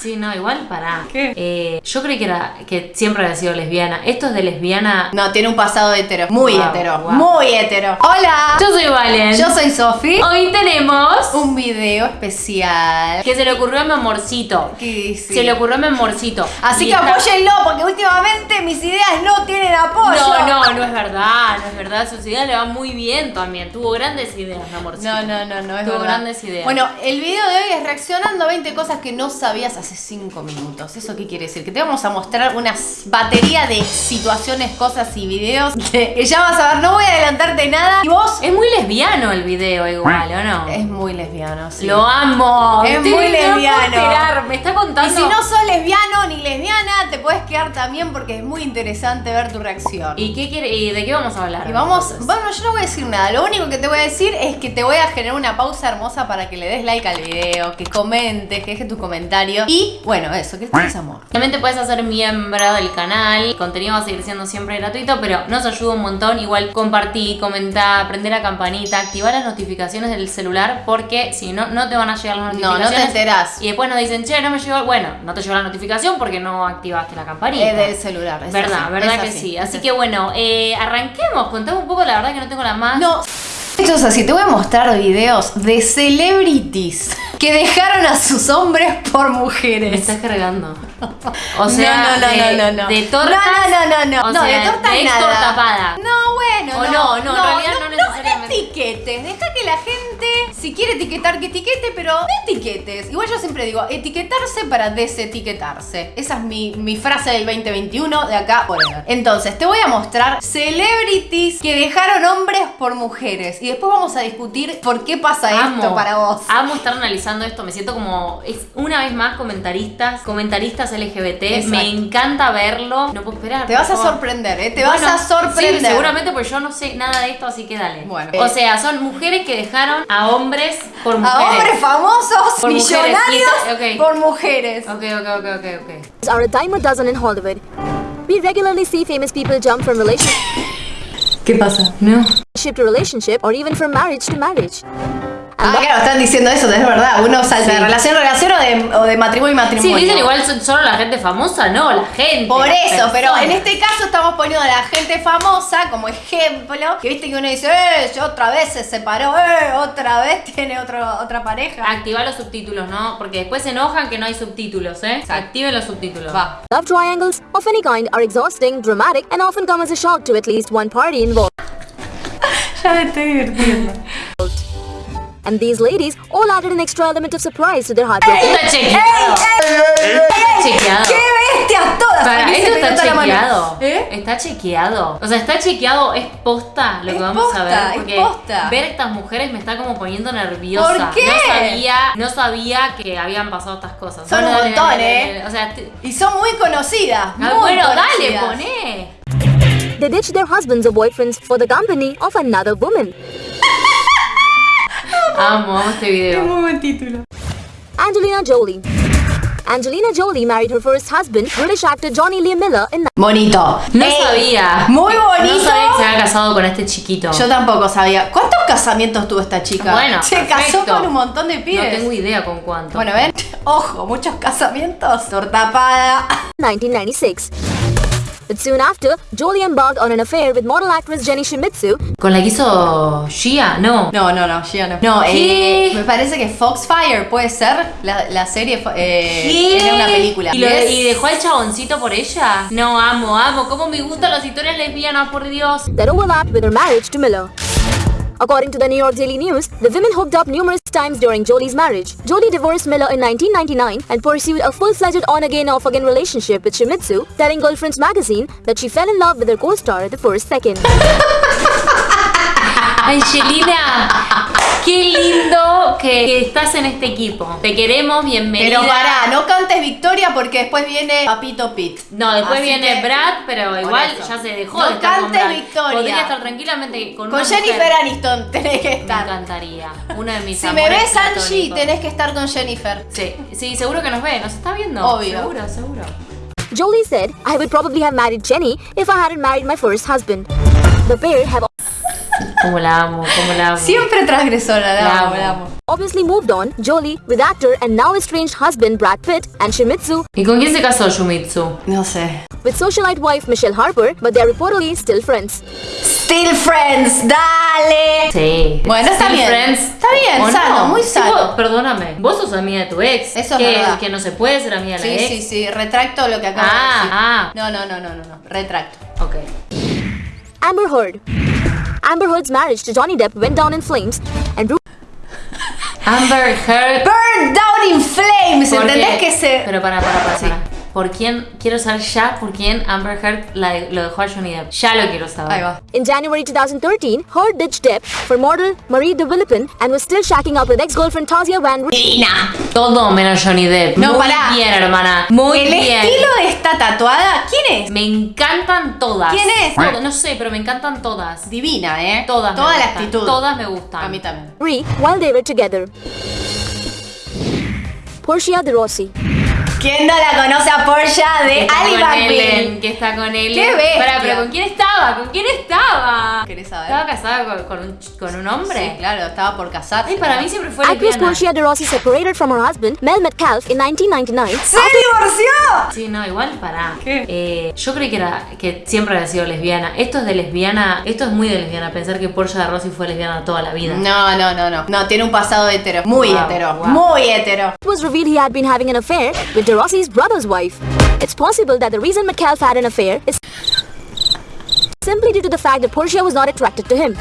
Sí, no, igual pará. ¿Qué? Eh, yo creí que era que siempre había sido lesbiana. Esto es de lesbiana. No, tiene un pasado hetero. Muy Wow, hetero. wow. Muy hetero. Hola. Yo soy Valen. Yo soy Sofi. Hoy tenemos Un video especial. que se le ocurrió a mi amorcito. ¿Qué dice? Se le ocurrió a mi amorcito. Así Y que está- apóyenlo, porque últimamente mis ideas no tienen apoyo. No, no, no es verdad, no es verdad. Sus ideas le van muy bien también. Tuvo grandes ideas, mi amorcito. No, no, no, no es Tuvo verdad. grandes ideas. Bueno, el video de hoy es reaccionando a 20 cosas que no sabías hace 5 minutos. ¿Eso qué quiere decir? Que te vamos a mostrar una batería de situaciones, cosas y videos que ya vas a ver. No voy a adelantarte nada. Y vos Es muy lesbiano el video igual, ¿o no? es muy lesbiano, sí. Lo amo. Es Estoy- muy lesbiano. Me está Y contando. si no sos lesbiano ni lesbiana, te puedes quedar también porque es muy interesante ver tu reacción. ¿Y qué quiere? ¿Y de qué vamos a hablar? Y vamos, entonces? bueno, yo no voy a decir nada. Lo único que te voy a decir es que te voy a generar una pausa hermosa para que le des like al video, que comentes, que dejes tu comentario. Y bueno, eso, que estés amor. También te puedes hacer miembro del canal. El contenido va a seguir siendo siempre gratuito, pero nos ayuda un montón. Igual compartí, comentá, prender la campanita, activar las notificaciones del celular, porque si no, no te van a llegar las No, notificaciones. no te enterás. Y después nos dicen, che, no me llegó. Bueno, no te llegó la notificación porque no activaste la campanita. Es del celular. es verdad, así, verdad es que así, sí. es Así que bueno, eh, arranquemos. Contame un poco, la verdad que no tengo la más. No. Es así, te voy a mostrar videos de celebrities que dejaron a sus hombres por Me mujeres. estás cargando. O sea, no, no, de, no, no, no. de tortas. No, no, no, no, O no, sea, de tortas de nada. Tapada. No, bueno, O no, no, en realidad no necesariamente. No etiquetes, deja que la gente, si quiere etiquetar, que etiquete, pero no etiquetes. Igual yo siempre digo, etiquetarse para desetiquetarse. Esa es mi, mi frase del 2021 de acá por. Entonces, te voy a mostrar celebrities que dejaron hombres por mujeres. Y después vamos a discutir por qué pasa esto para vos. Amo estar analizando esto. Me siento como es una vez más comentaristas, comentaristas LGBT. Exacto. Me encanta verlo. No puedo esperar. Te vas a sorprender, ¿eh? Te Bueno, vas a sorprender. Sí, seguramente porque yo no sé nada de esto, así que dale. Bueno. O sea, son mujeres que dejaron a hombres por A hombres famosos, Por millonarios, y ta- ok. por mujeres. Ok, ok, ok, ok, ok. are a dime a dozen in Hollywood. We regularly see famous people jump from relationship ¿Qué pasa? No. to relationship or even from marriage to marriage. Ah, claro, están diciendo eso, es verdad. Uno salta de relación a relación o de, o de matrimonio Sí, matrimonio. dicen igual son- solo la gente famosa, no, la gente. Por eso, pero en este caso estamos poniendo a la gente famosa como ejemplo. Que viste que uno dice, eh, otra vez se separó, eh, otra vez tiene otro, otra pareja. Activa los subtítulos, ¿no? Porque después se enojan que no hay subtítulos, ¿eh? Activen los subtítulos. Va. love triangles of any kind are exhausting, dramatic, and often come as a shock to at least one party involved. Ya me estoy divirtiendo. And these ladies all added an extra element of surprise to their heartbreak. Está chequeado. Está chequeado. ¡Qué bestias todas! Para, Aquí se está chequeado. ¿Eh? Está chequeado. O sea, está chequeado, es posta lo Es que vamos posta, a ver. es Porque posta. ver estas mujeres me está como poniendo nerviosa. ¿Por qué? No sabía, no sabía que habían pasado estas cosas. Son un Bueno, dale, montón, dale, ¿eh? dale, dale. O sea, Y son muy conocidas. ah, muy bueno, dale, conocidas. poné. They ditch their husbands or boyfriends for the company of another woman. Amo, amo este Qué video. muy buen título. Angelina Jolie. Angelina Jolie married her first husband, British actor Johnny Lee Miller, in Bonito. No Ey, sabía. Muy bonito. No sabía que se había casado con este chiquito. Yo tampoco sabía. ¿Cuántos casamientos tuvo esta chica? Bueno, se casó perfecto. con un montón de no pibes. tengo idea con cuánto. Bueno, ven, ojo, muchos casamientos. Tortapada. 1996. But soon after, Jolie embarked on an affair with model actress Jenny Shimizu, ¿Con la que hizo Gia? No. No, no, no, ya no. No, ¿Qué? eh, me parece que Foxfire puede ser la, la serie. Eh, ¿Qué? Era una película. ¿Y, lo- ¿Ves? y dejó al chaboncito por ella? No, amo, amo. Cómo me gustan las historias lesbianas, por Dios. that overlapped with her marriage to Miller. According to the New York Daily News, the women hooked up numerous times during Jolie's marriage. Jolie divorced Miller in 1999 and pursued a full-fledged on-again, off-again relationship with Shimizu, telling Girlfriends magazine that she fell in love with her co-star the first second. qué lindo que, que estás en este equipo. Te queremos, bienvenida. Pero pará, no cantes Victoria porque después viene Papito Pit. No, después Así viene que- Brad, pero igual ya se dejó No de estar con cantes Brad. Victoria. Podría estar tranquilamente con, Con una Jennifer mujer. Aniston tenés que Me estar. encantaría. Una de mis Si me ves Angie, tenés que estar con Jennifer. Sí, sí, seguro que nos ve. ¿Nos está viendo? Obvio. Seguro, seguro. Jolie said, I would probably have married Jenny if I hadn't married my first husband. The pair have Como la amo, como la amo. Siempre transgresora, la, La amo, amo. la amo. Obviously moved on, Jolie, with actor and now estranged husband Brad Pitt, and Shimizu, ¿Y con quién se casó Shumitsu? No sé. with socialite wife Michelle Harper, but they're reportedly still friends. Still friends, dale. Sí. Bueno, está Still bien. Friends. Está bien, ¿O sano, no? muy Sí, sano. vos- perdóname, vos sos amiga de tu ex. Eso es que, verdad. Que no se puede ser amiga de la Sí, ex. sí, sí, retracto lo que acabo de Ah, decir. ah. No, no, no, no, no, no, retracto. Ok. Amber Heard. Amber Heard's marriage to Johnny Depp went down in flames, and Ru- Amber Heard. Burned down in flames, ¿Por ¿entendés qué? que se...? Pero para, para, para, Sí. para. ¿Por quién? Quiero saber ya por quién Amber Heard la- lo dejó a Johnny Depp. Ya lo quiero saber. Ahí va. in January 2013, Heard ditched Depp for model Marie de Villepin and was still shacking up with ex-girlfriend Tasia Van. Divina. Todo menos Johnny Depp. No, Muy pará. bien, hermana. Muy El bien. estilo de esta tatuada, ¿quién es? Me encantan todas. ¿Quién es? No sé, pero me encantan todas. Divina, ¿eh? Todas me Toda la gustan. actitud. Todas me gustan. A mí también. Ree while they were together. Portia de Rossi. ¿Quién no la conoce a Portia de está Ali con Ellen, McBeal? que está con él. ¡Qué bestia! Pará, pero ¿con quién estaba? ¿Con quién estaba? ¿Querés saber? ¿Estaba casada con, con un, con un hombre? Sí, claro, estaba por casarse. Ay, para mí siempre fue Actress. Portia de Rossi separated from her husband, Mel Metcalf, in 1999 ¡Se divorció! Sí, no, igual pará. ¿Qué? Eh, yo creí que era que siempre había sido lesbiana. Esto es de lesbiana, esto es muy de lesbiana, pensar que Portia de Rossi fue lesbiana toda la vida. No, no, no, no. No, tiene un pasado hetero. Muy Wow, hetero. wow. Muy hetero. It was revealed he had been having an affair with De Rossi's brother's wife. It's possible that the reason Metcalf had an affair is simply due to the fact that Portia was not attracted to him.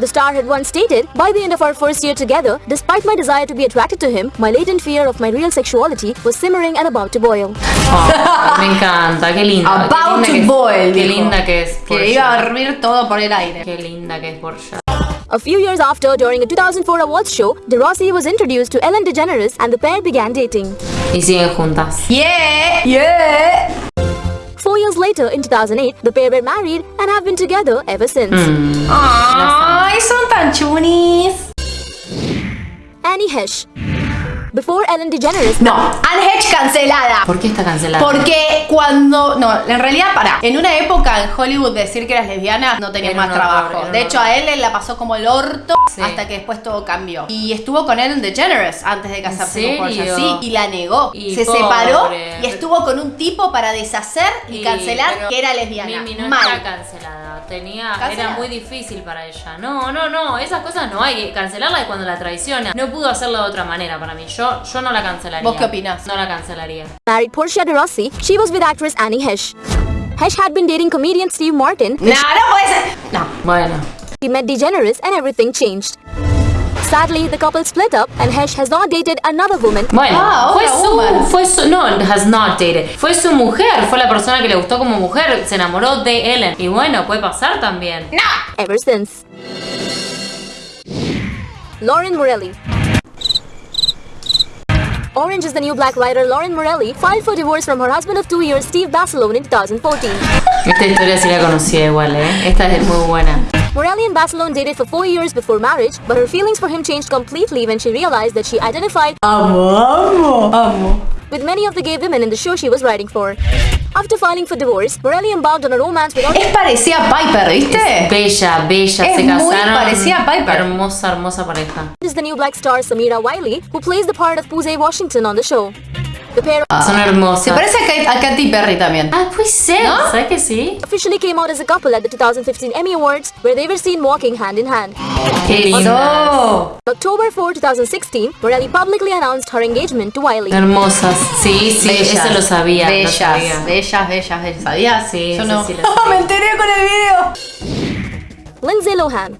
The star had once stated, By the end of our first year together, despite my desire to be attracted to him, my latent fear of my real sexuality was simmering and about to boil. Oh, me encanta, qué linda. qué About linda to que es- boil, Qué linda que es Que iba a hervir todo por el aire. Qué linda que es Portia. A few years after, during a 2004 awards show, De Rossi was introduced to Ellen DeGeneres and the pair began dating. Y siguen juntas. Yeah, yeah. Four years later, in 2008, the pair were married and have been together ever since. Hmm. Ay, son tan chunis. Annie Hesh. Before Ellen DeGeneres, No, Anne Hedge cancelada. ¿Por qué está cancelada? Porque cuando. No, en realidad, para. En una época en Hollywood decir que eras lesbiana no tenías Era más horror, trabajo. De hecho, horror. a él la pasó como el orto Sí. hasta que después todo cambió. Y estuvo con Ellen DeGeneres antes de casarse con Portia. serio? Sí, y la negó. Y Se pobre. separó y estuvo con un tipo para deshacer y Sí, cancelar que era lesbiana. Mimi no Mal. está cancelada. Tenía, era muy difícil para ella. No, no, no. Esas cosas no hay. Cancelarla es cuando la traiciona. No pudo hacerlo de otra manera para mí. Yo, yo no la cancelaría. ¿Vos qué opinás? No la cancelaría. married Portia de Rossi, she was with actress Annie Hesh. Hesh had been dating comedian Steve Martin. No, no puede ser. No. Bueno. She met DeGeneres and everything changed. Sadly, the couple split up and Hesh has not dated another woman. Bueno, Ah, fue su, fue su, no, has not dated. Fue su mujer, fue la persona que le gustó como mujer, se enamoró de Ellen. Y bueno, puede pasar también. ever since. Lauren Morelli. Orange is the New Black writer Lauren Morelli filed for divorce from her husband of two years, Steve Basilone, in 2014. Esta historia sí la conocía igual, ¿eh? Esta es muy buena. Morelli and Basilone dated for four years before marriage, but her feelings for him changed completely when she realized that she identified Amo, amo, amo. with many of the gay women in the show she was writing for. After filing for divorce, Morelli embarked on a romance with Es parecida a Piper, ¿viste? Bella, bella, Es se muy casaron. parecida a Piper. Hermosa, hermosa pareja. is the new black star Samira Wiley, who plays the part of Pooja Washington on the show. The pair Son hermosas. Se parece a, Kate- a Katy Perry también. Ah, pues sí, ¿No? ¿sabes que sí? officially came out as a couple at the 2015 Emmy Awards, where they were seen walking hand in hand. Qué. On October 4, 2016, Morelli publicly announced her engagement to Wiley. Hermosas. Sí, sí, eso lo sabía. Bellas, lo sabía. bellas, bellas, bellas. ¿Sabías? Sí, Yo no. sí lo sabía. Me enteré con el video. Lindsay Lohan.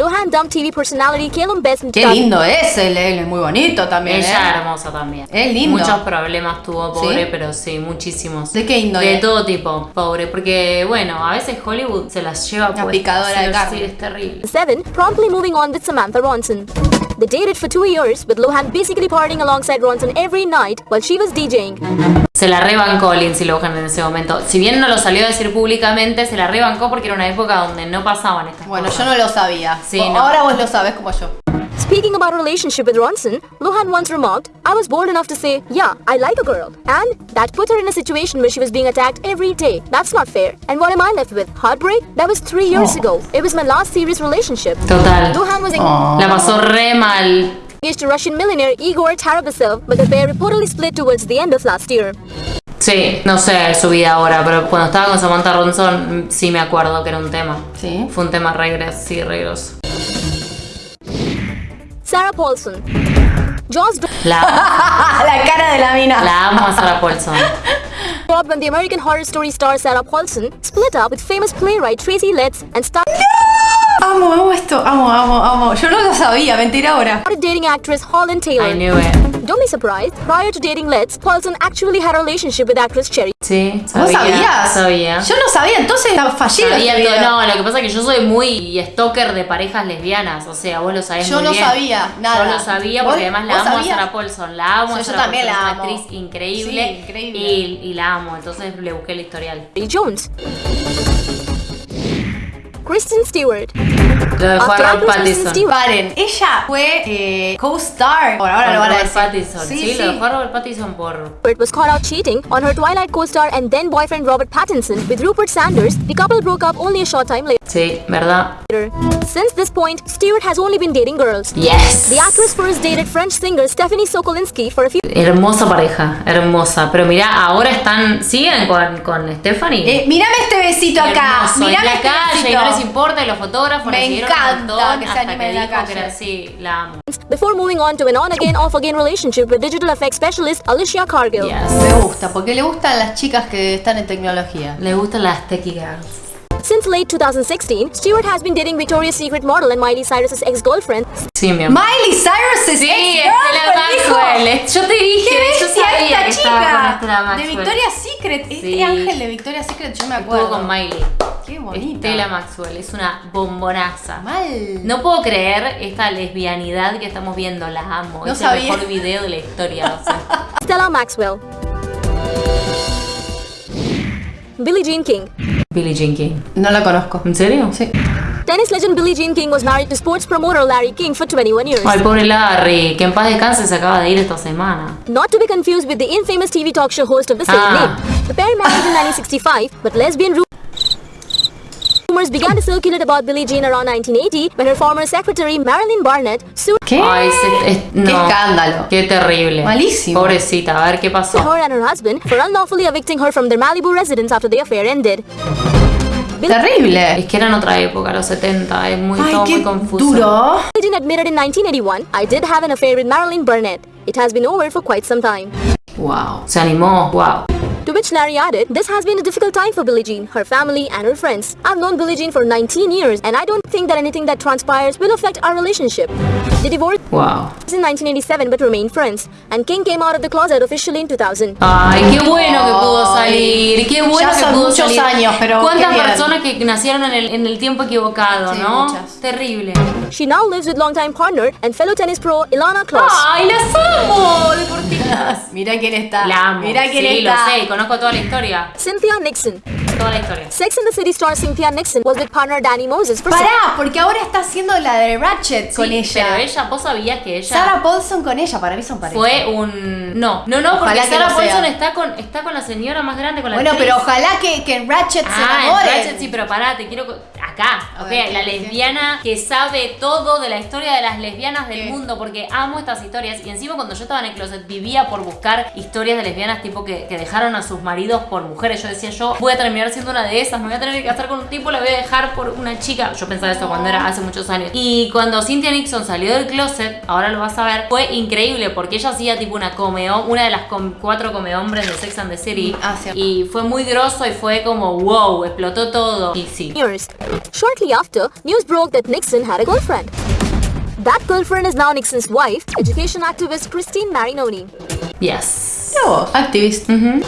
Lohan dumped TV personality Caleb Best in Qué 2000 lindo es, él, él es muy bonito también. Ella ¿eh? hermosa también. Es lindo. Muchos problemas tuvo, pobre, ¿Sí? pero sí, muchísimos. ¿De qué índole? De todo tipo, pobre. Porque, bueno, a veces Hollywood se las lleva Una puestas. picadora de carne. Sí, es terrible. Seven, promptly moving on with Samantha Ronson. They dated for two years, with Lohan basically partying alongside Ronson every night while she was DJing. Se la rebancó Lindsay Lohan en ese momento. Si bien no lo salió a decir públicamente, se la rebancó porque era una época donde no pasaban estas Bueno, cosas. yo no lo sabía. Sí, O- no. Ahora vos lo sabés como yo. Speaking about relationship with Ronson, Lohan once remarked, I was bold enough to say, yeah, I like a girl. And that put her in a situation where she was being attacked every day. That's not fair. And what am I left with? Heartbreak? That was three years ago. It was my last serious relationship. Total. Lohan was La pasó re mal. Engaged to Russian millionaire Igor Tarabasov, but the pair reportedly split towards the end of last year. Sí, no sé su vida ahora, pero cuando estaba con Samantha Ronson sí me acuerdo que era un tema. Sí. Fue un tema re gros- sí, re grosso. Sarah Paulson. La, la cara de la mina. la amo a Sarah Paulson. when the American Horror Story star Sarah Paulson split up with famous playwright Tracy Letts and started Amo, amo esto, amo, amo, amo. Yo no lo sabía, mentira ahora. dating actress Holland Taylor. I knew it. Don't be surprised, prior to dating Letts, Paulson actually had a relationship with actress Cherry. Sí, ¿Vos sabía. sabías? Sabía. Yo no sabía, entonces fallé la Sabía vida. todo. No, lo que pasa es que yo soy muy stalker de parejas lesbianas. O sea, vos lo sabés Yo muy no bien. sabía nada. Yo lo sabía ¿Vos- porque además la vos amo sabías? a Sarah Paulson. La amo Yo- a yo también Paulson. la Es una amo. actriz increíble. Sí, increíble. Y, y la amo. Entonces le busqué el historial. Jones. Kristen Stewart. Lo After Robert Kristen Pattinson. Paren, ella fue eh, co-star. Por ahora Con lo van a Robert decir. Pattinson. Sí, lo dejó a Robert Pattinson por. was caught out cheating on her Twilight co-star and then boyfriend Robert Pattinson with Rupert Sanders. The couple broke up only a short time later. Sí, ¿verdad? Later. Since this point, Stewart has only been dating girls. Yes. The actress first dated French singer Stephanie Sokolinsky for a few Hermosa pareja, hermosa. Pero mira, ahora están. ¿Siguen con, con Stephanie? Eh, mírame este besito acá. Hermoso, en Mírame la este calle, y besito. no les importa, y los fotógrafos Me un encanta montón que se anime en la calle. era así, la amo. before moving on to an on-again, off-again relationship with digital effects specialist Alicia Cargill. Yes. Me gusta, porque le gustan las chicas que están en tecnología. Le gustan las techie girls. Since late 2016, Stewart has been dating Victoria's Secret model and Miley Cyrus's ex-girlfriend, Sí, mi amor. Miley Cyrus Sí, ex-girlfriend, dijo. Maxwell. Yo te dije, ¿Qué yo sabía esta que estaba con chica? De. Victoria's Secret. Este Sí. ángel de Victoria's Secret, yo me acuerdo. Estuvo con Miley. Qué bonita. Estela Maxwell, es una bombonaza. Mal. No puedo creer esta lesbianidad que estamos viendo, la amo. No es sabía. el mejor video de la historia. o sea. Stella Maxwell. Billie Jean King. Billie Jean King. No la conozco. ¿En serio? Sí. Tennis legend Billie Jean King was married to sports promoter Larry King for 21 years. Ay, pobre Larry, que en paz descanse se acaba de ir esta semana. Not to be confused with the infamous TV talk show host of the same Ah. name. The pair married in 1965, but lesbian ru- rumors began to circulate about Billie Jean around 1980 when her former secretary Marilyn Barnett sued ¿Qué? Ay, se- es- Qué no. escándalo. Qué terrible. Malísimo. Pobrecita, a ver qué pasó. her and her husband for unlawfully evicting her from their Malibu residence after the affair ended. Terrible. Es que era en otra época, los 70, es muy, Ay, todo qué muy confuso. duro. Billie Jean admitted in 1981, I did have an affair with Marilyn Barnett. It has been over for quite some time. Wow. Se animó, wow. To which Larry added, This has been a difficult time for Billie Jean, her family, and her friends. I've known Billie Jean for 19 years, and I don't think that anything that transpires will affect our relationship. They divorced Wow. in 1987 but remained friends, and King came out of the closet officially in 2000. Ay, qué bueno que pudo salir, qué bueno Ya que son pudo muchos salir. años, pero ¿Cuántas qué bien. personas que nacieron en el, en el tiempo equivocado, Sí, no? muchas. Terrible. She now lives with longtime partner and fellow tennis pro Ilana Kloss. Ay, las amo, deportistas. Mira quién está. La amo. Mira quién sí, está. lo sé, conozco toda la historia. Cynthia Nixon. Toda la historia. Sex and the City star Cynthia Nixon was with partner Danny Moses for Pará, porque ahora está haciendo la de Ratchet con Sí, ella. Pero ella, vos sabías que ella Sarah Paulson con ella, para mí son pareja. fue un. No, no, no, porque Ojalá Sarah Paulson sea. está con, está con la señora más grande, con la Bueno, actriz. pero ojalá que, que Ratchet se Ah, en enamoren. Ratchet sí, pero pará, te quiero. Co- Acá, A ok, ver, ¿qué, la lesbiana que sabe todo de la historia de las lesbianas del ¿Qué? mundo, porque amo estas historias. Y encima, cuando yo estaba en el closet, vivía por buscar historias de lesbianas, tipo que, que dejaron a sus maridos por mujeres. Yo decía, yo voy a terminar siendo una de esas, me voy a tener que casar con un tipo, la voy a dejar por una chica. Yo pensaba eso cuando era hace muchos años. Y cuando Cynthia Nixon salió del closet, ahora lo vas a ver, fue increíble, porque ella hacía tipo una come una de las com- cuatro come hombres de Sex and the City. Ah, y fue muy grosso y fue como wow, explotó todo. Y sí. years. Shortly after, news broke that Nixon had a girlfriend. That girlfriend is now Nixon's wife, education activist Christine Marinoni. Yes. No, activist. Mm-hmm.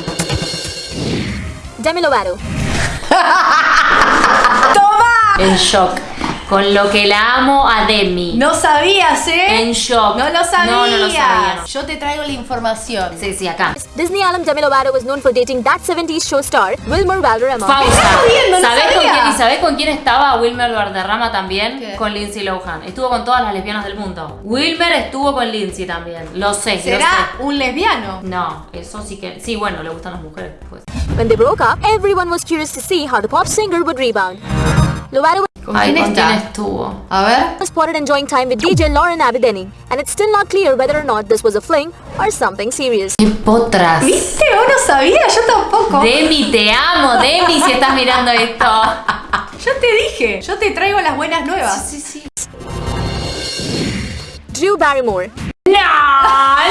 Demi Lovato. ¡Toma! En shock. Con lo que la amo a Demi. No sabías, ¿eh? En shock. No lo sabías. No, no lo sabía. no. Yo te traigo la información. Sí, sí, acá. Disney alum Demi Lovato was known for dating that 70s show star Wilmer Valderrama. Jodiendo? No ¿Sabés con quién, ¿Y sabés con quién estaba Wilmer Valderrama también? ¿Qué? Con Lindsay Lohan. Estuvo con todas las lesbianas del mundo. Wilmer estuvo con Lindsay también. Lo sé, lo ¿Será sé. un lesbiano? No, eso sí que. Sí, bueno, le gustan las mujeres, pues. When they broke up, everyone was curious to see how the pop singer would rebound. Lovato ¿Con Ay, quién ¿con está? quién estuvo? A ver. was spotted enjoying time with DJ Lauren Abedeni, and it's still not clear whether or not this was a fling or something serious. ¡Qué potras! ¿Viste? ¿Vos no sabías? Yo tampoco. Demi, te amo, Demi, si estás mirando esto. Yo te dije. Yo te traigo las buenas nuevas. Sí, sí. Drew Barrymore. ¡No!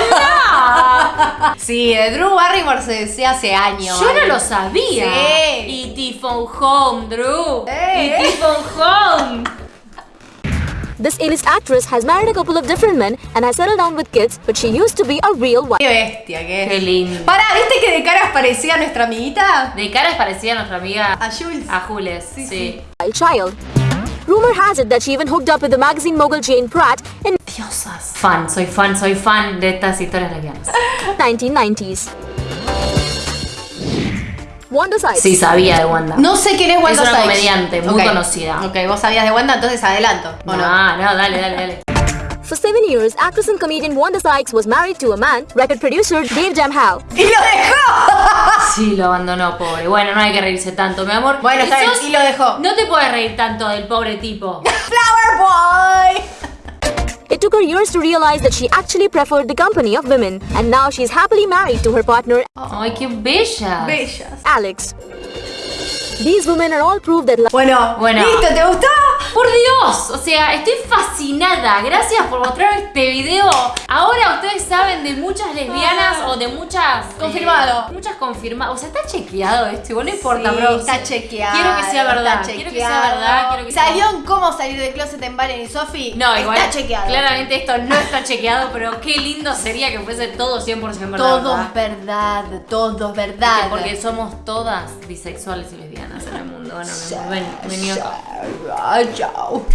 ¡No! Sí, de Drew Barrymore se decía hace años. Yo no lo sabía. Sí. Y Tifon Home, Drew. Eh. Y Tifon Home. This A-list actress has married a couple of different men and has settled down with kids, but she used to be a real wife. Qué bestia que es. Qué lindo. Pará, ¿viste que de caras parecía nuestra amiguita? De cara es parecida a nuestra amiga. A Jules. A Jules, sí. sí. child. Rumor has it that she even hooked up with the magazine mogul Jane Pratt in Diosas. Ah, fan, soy fan, soy fan de estas historias lesbianas. 1990s. Wanda Sykes. Sí, sabía de Wanda. No sé quién es Wanda Sykes. Es una Sykes. comediante muy Ok. conocida. Ok, vos sabías de Wanda, entonces adelanto. ¿o no? No, no, dale, dale, dale. For seven years, actress and comedian Wanda Sykes was married to a man, record producer Dave Jamhal. ¡Y lo dejó! Sí, lo abandonó, pobre. Bueno, no hay que reírse tanto, mi amor. Bueno, está bien, y lo dejó. No te puedes reír tanto del pobre tipo. ¡Flower Boy! It took her years to realize that she actually preferred the company of women, and now she's happily married to her partner, Ay, qué bella. Bellas. Alex. These women are all proof that Bueno, Bueno. ¿listo? ¿Te gustó? Por Dios, o sea, estoy fascinada. Gracias por mostrar este video. Ahora ustedes saben de muchas lesbianas Ah. o de muchas. Confirmado. eh, muchas confirmadas. O sea, está chequeado esto, igual no importa, Sí, bro. está chequeado. Quiero que sea verdad. está Quiero que sea verdad. Quiero que sea- ¿Salió en cómo salir del closet en Valen y Sofi? No, igual. Está chequeado. Claramente esto no está chequeado, pero qué lindo sería que fuese todo 100% verdad. Todo ¿verdad? verdad, todo verdad. Porque somos todas bisexuales y lesbianas en el mundo. Bueno, ven, vení acá. Ay, chao.